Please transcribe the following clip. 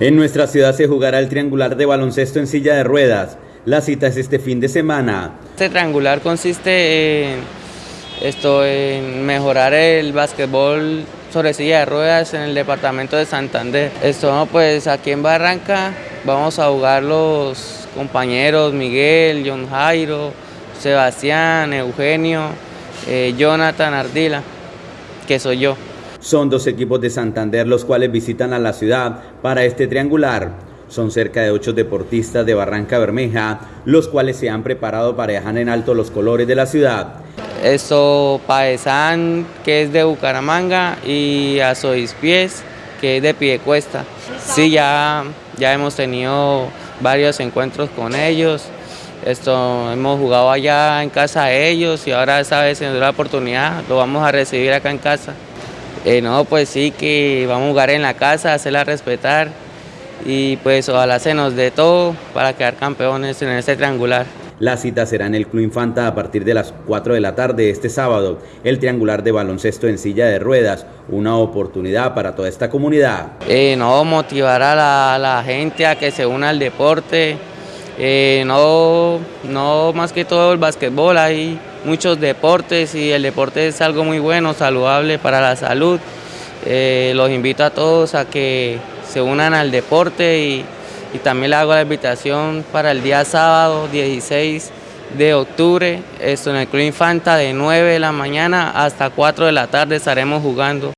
En nuestra ciudad se jugará el triangular de baloncesto en silla de ruedas. La cita es este fin de semana. Este triangular consiste en, esto, en mejorar el básquetbol sobre silla de ruedas en el departamento de Santander. Esto, pues aquí en Barranca vamos a jugar los compañeros Miguel, John Jairo, Sebastián, Eugenio, eh, Jonathan Ardila, que soy yo. Son dos equipos de Santander los cuales visitan a la ciudad para este triangular. Son cerca de ocho deportistas de Barranca Bermeja, los cuales se han preparado para dejar en alto los colores de la ciudad. Esto Paesán, que es de Bucaramanga, y Pies, que es de Piedecuesta. Sí, ya, ya hemos tenido varios encuentros con ellos. Esto, hemos jugado allá en casa de ellos y ahora esta vez se nos dio la oportunidad, lo vamos a recibir acá en casa. Eh, no, pues sí que vamos a jugar en la casa, hacerla respetar y pues ojalá se nos dé todo para quedar campeones en este triangular. La cita será en el Club Infanta a partir de las 4 de la tarde este sábado. El triangular de baloncesto en silla de ruedas, una oportunidad para toda esta comunidad. Eh, no, motivar a la, gente a que se una al deporte, eh, no, no más que todo el básquetbol, hay muchos deportes y el deporte es algo muy bueno, saludable para la salud. Eh, los invito a todos a que se unan al deporte y, y también le hago la invitación para el día sábado 16 de octubre, esto en el Club Infanta de 9 de la mañana hasta 4 de la tarde estaremos jugando.